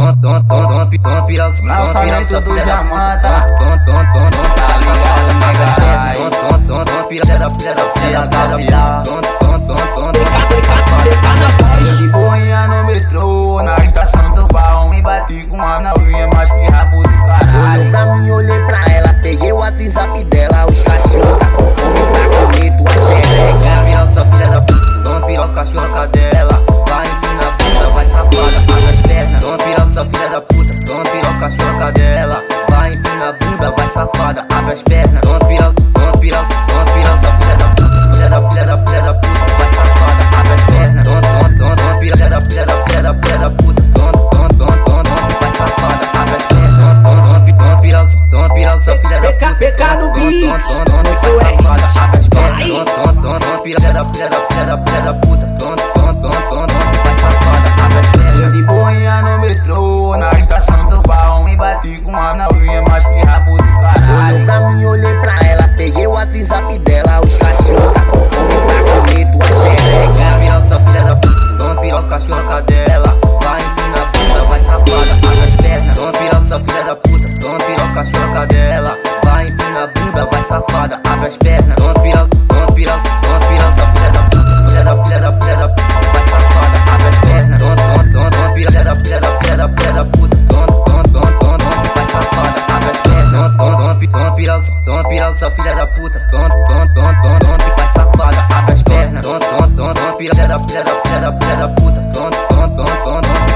Tom, tom, tom, tom, tom, piroca, Lançamento do Jamanta Tom, tom, tom, tom, Tá ligado, mega tom, tom, tom, tom, piroca da filha da filha da filha Tom, tom, tom, tom, Eu de boinha no metrô, na estação do baú Me bati com uma novinha, mas que rabo do Olhou caralho pra mim, olhei pra ela, peguei o WhatsApp dela Os cachorros tá com fome xereca filha da toma piroca, cachorra cadela piroca, choca dela Vai empina a bunda, vai safada, abre as pernas Toma piroca, toma piroca, toma piroca Sua filha da puta, da filha da filha da puta Vai safada, abre as pernas Toma, toma, toma, piroca, da filha da filha da filha da puta Toma, Vai safada, abre as pernas Toma, toma, toma piroca, toma Sua filha da puta PK no beat, isso é zap dela, os cachorros tá com fome, tá com medo, a xereca. Piroca, sua filha da puta dona piroca, cachorroca dela. Vai empina a bunda, vai safada, paga as pernas. Dona piroca, sua filha da puta, dona piroca, cachorroca dela. Vai empina a bunda, vai safada, piroca, toma piroca, sua filha da puta. Toma, toma, toma, toma, toma, pica safada, abre as pernas. Toma, toma, toma, toma, piroca da filha da filha da filha da puta. Toma, toma, toma, toma, toma.